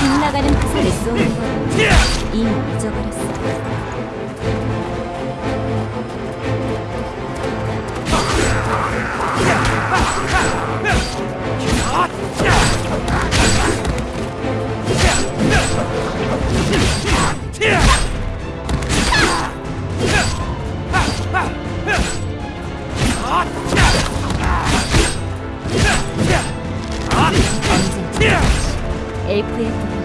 빗나가는 화살을 쏘는 걸 이미 잊어버렸어. 엘프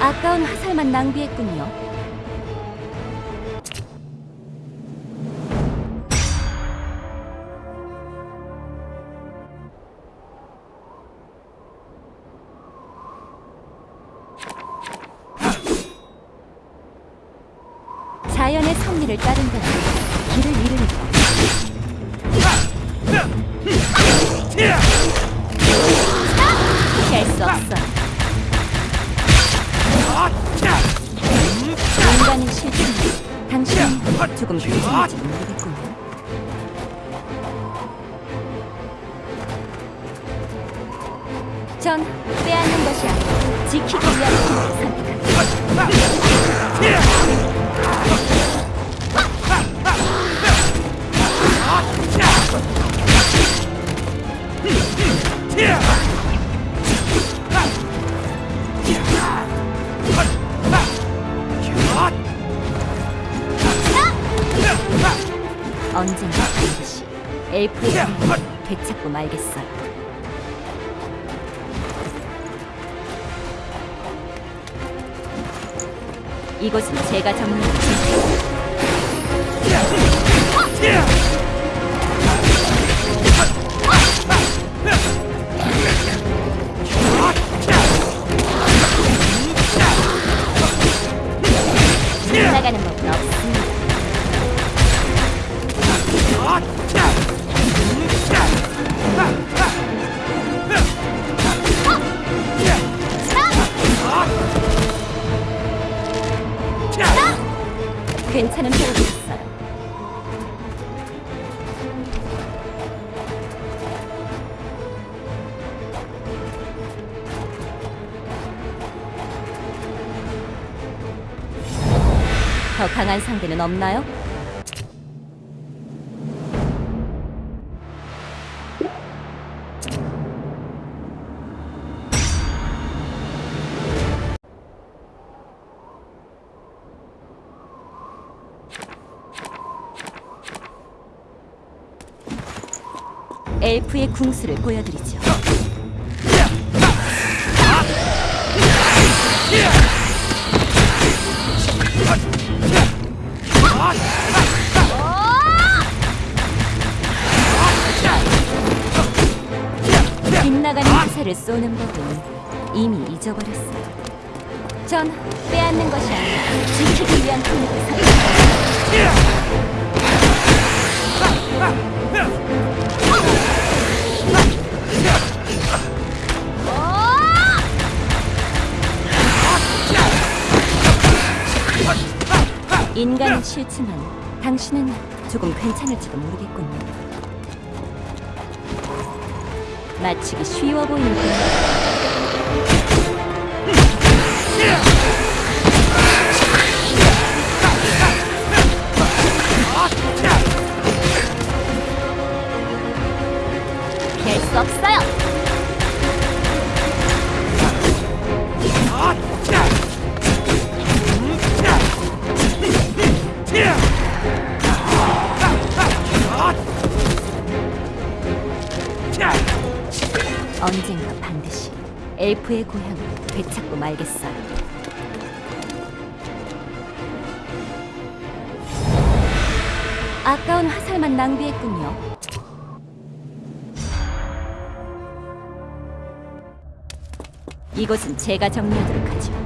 아까운 화살만 낭비했군요. 자연의 섭리를 따른다면 길을 잃으리라. 피할 수 없어. 조금 괜찮을지. 모르겠군요. 전 빼앗는 것이 아니라 지키기 위한 언젠가 반드시 엘프의 힘을 되찾고 말겠어요. 이곳은 제가 정리했지. 나가는 법은 없습 괜찮은 표를 줬어요. 더 강한 상대는 없나요? 엘프의 궁수를 보여드리죠. 빗나가는 화살을 쏘는 법은 이미 잊어버렸어요. 전 빼앗는 것이 아니라 지키기 위한 힘을 선 인간은 싫지만 당신은 조금 괜찮을지도 모르겠군요. 마치기 쉬워 보이는 군 엘프의 고향을 되찾고 말겠어요. 아까운 화살만 낭비했군요. 이곳은 제가 정리하도록 하죠.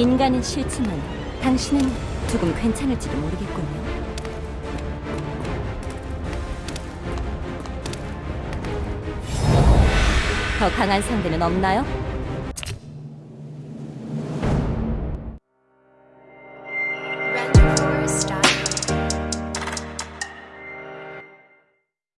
인간은 싫지만 당신은 조금 괜찮을지도 모르겠군요. 더 강한 상대는 없나요?